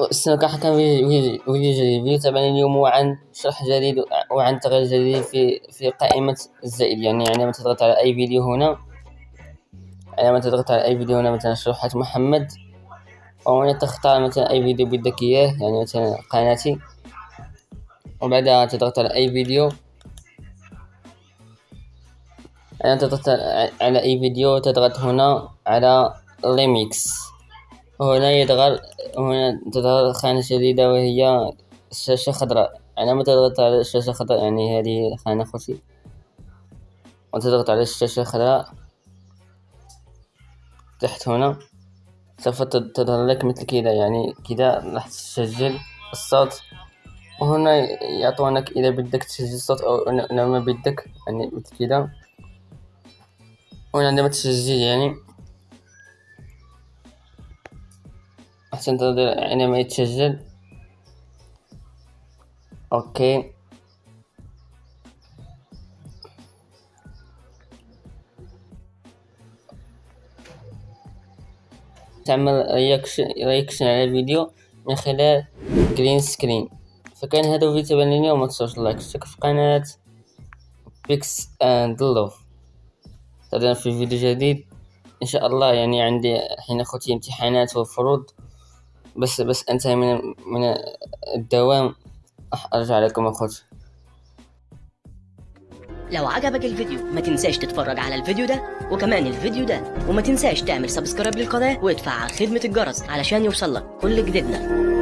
السنة حكم فيديو تابعني اليوم عن شرح جديد وعن تغيير جديد في في قائمة الزائد يعني عندما تضغط على أي فيديو هنا. عندما تضغط على أي فيديو هنا مثلا شروحات محمد. وهنا تختار مثلا أي فيديو بدك إياه يعني مثلا قناتي. وبعدها تضغط على أي فيديو. عندما تضغط على أي فيديو تضغط هنا على ريميكس وهنا يظهر هنا تظهر خانة جديدة وهي الشاشة خضراء. عندما تضغط على الشاشة الخضراء يعني هذه خانة خوتي وتضغط على الشاشة الخضراء تحت هنا سوف تظهر لك مثل كذا يعني كذا راح تسجل الصوت. وهنا يعطونك إذا بدك تسجل الصوت أو ما بدك يعني مثل كذا. وهنا عندما تسجل يعني أحسن تنتظر عندما يتسجل. Okay. تعمل reaction على الفيديو من خلال green screen فكان هذا الفيديو تبعني وما تنسوش like اشترك في قناة Pics and Love في فيديو جديد. إن شاء الله يعني عندي حين أخوتي امتحانات وفروض. بس بس انتهي من من الدوام راح أرجع لكم اخوتي لو عجبك الفيديو ما تنساش تتفرج على الفيديو ده وكمان الفيديو ده وما تنساش تعمل subscribe للقناة وتفعل خدمة الجرس علشان يوصلك كل جديدنا.